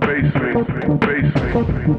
Basement, basement.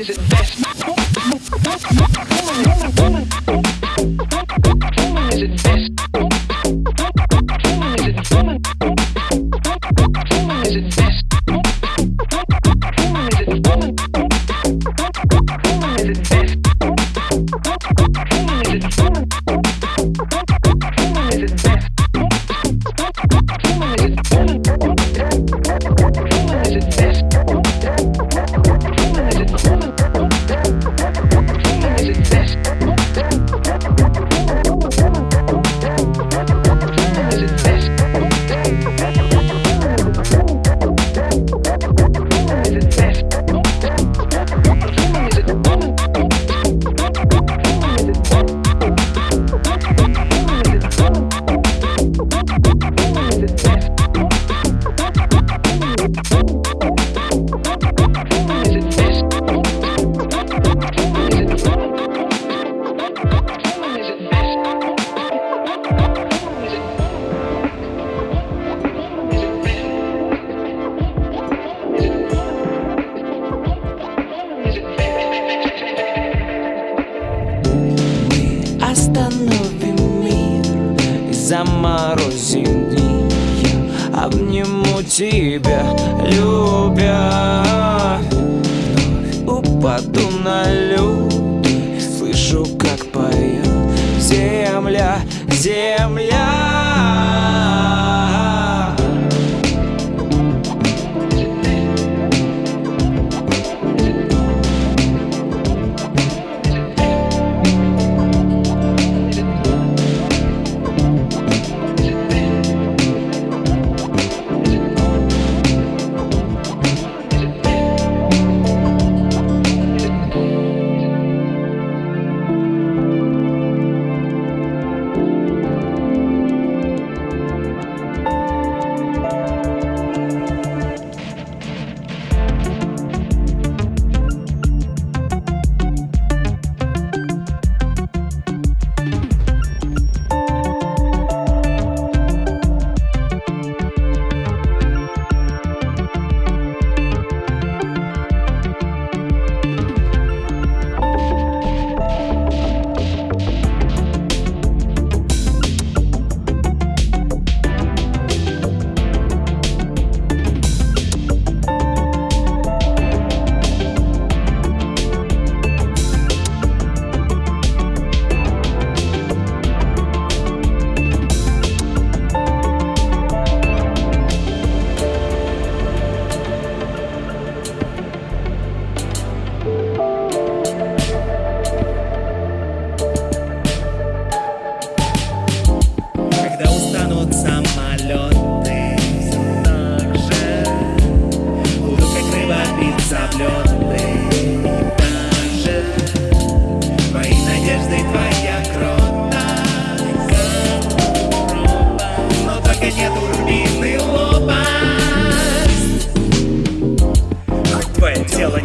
is it best? земля.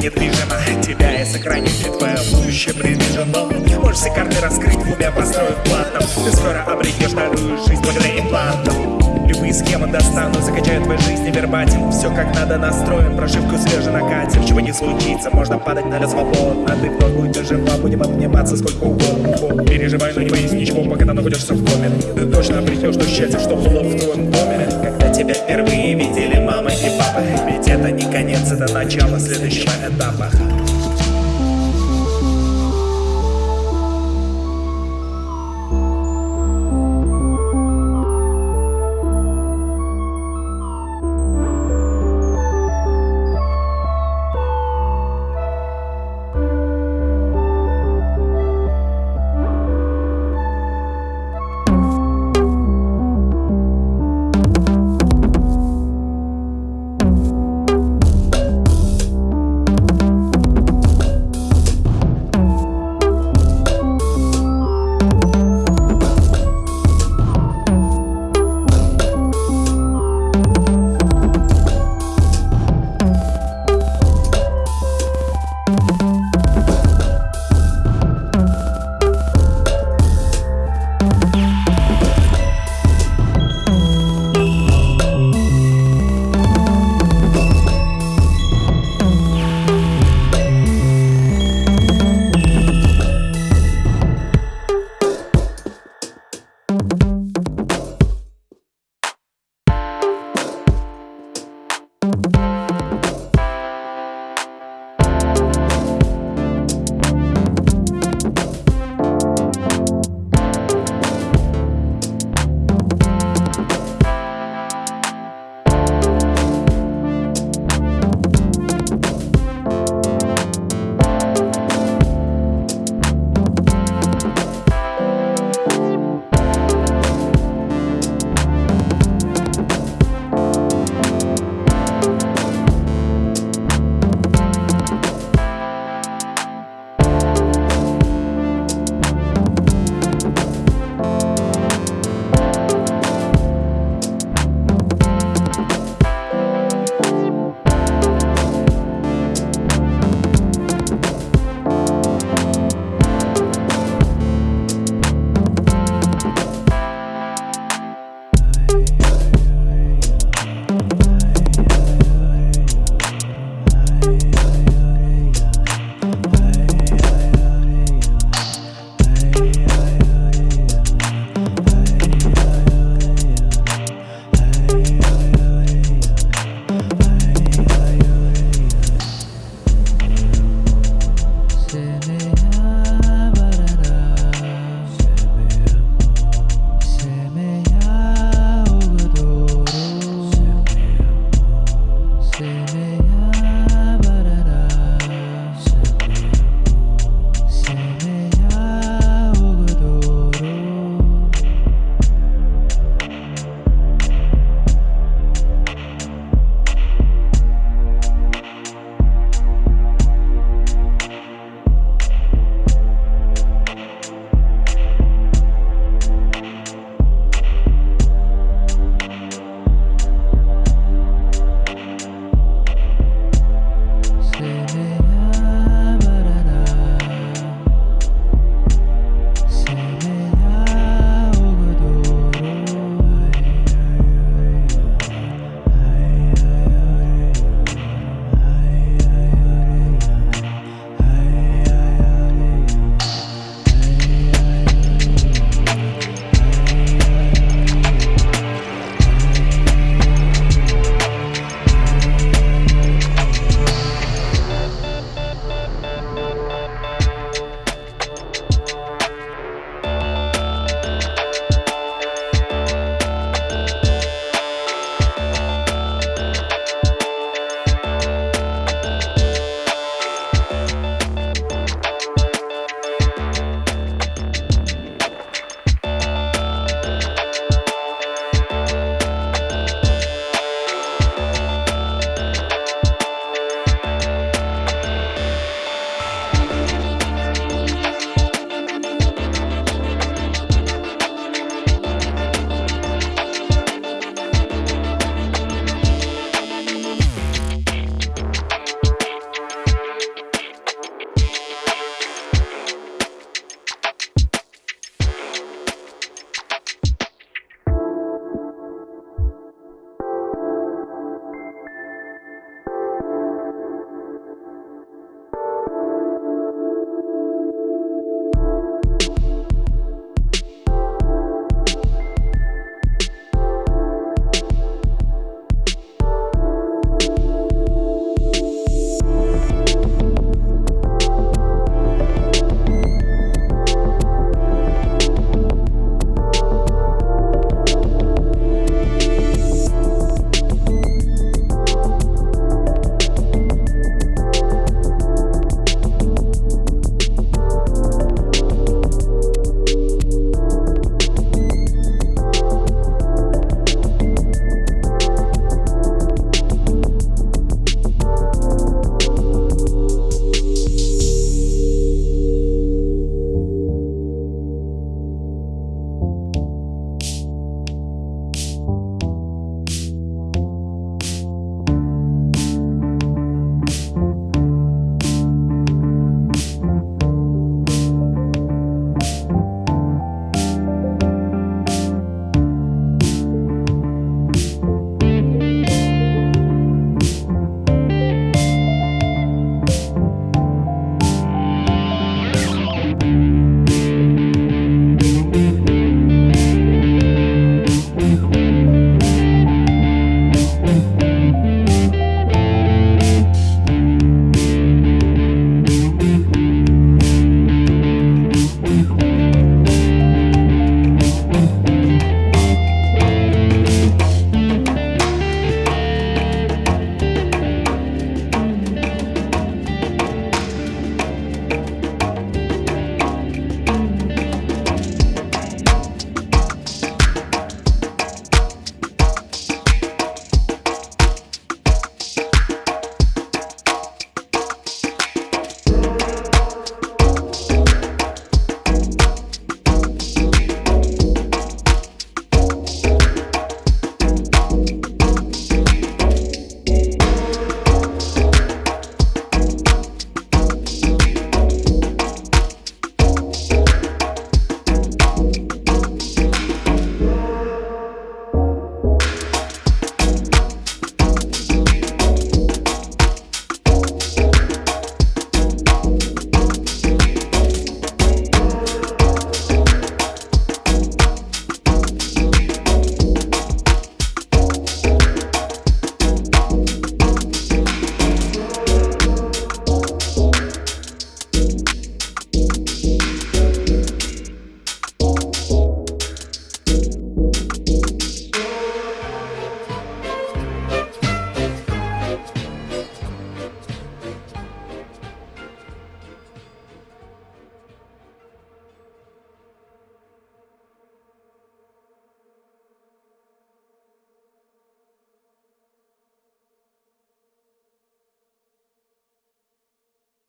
недвижимо. Тебя я сохраню, и твое будущее предвижено Можешь все карты раскрыть, клубя построив платом Ты скоро обретешь вторую жизнь благодаря имплантам. Любые схемы достану, закачаю твою жизнь невербатим Все как надо настроим, прошивку свежо накатим. Чего не случится, можно падать на свободно а Ты вновь будешь жива, будем обниматься сколько угодно. Переживай, но не боись ничего, пока ты находишься в коме Ты точно обретешь то счастье, что было в твоем доме. Когда тебя впервые видели мама и папа это начало следующего этапа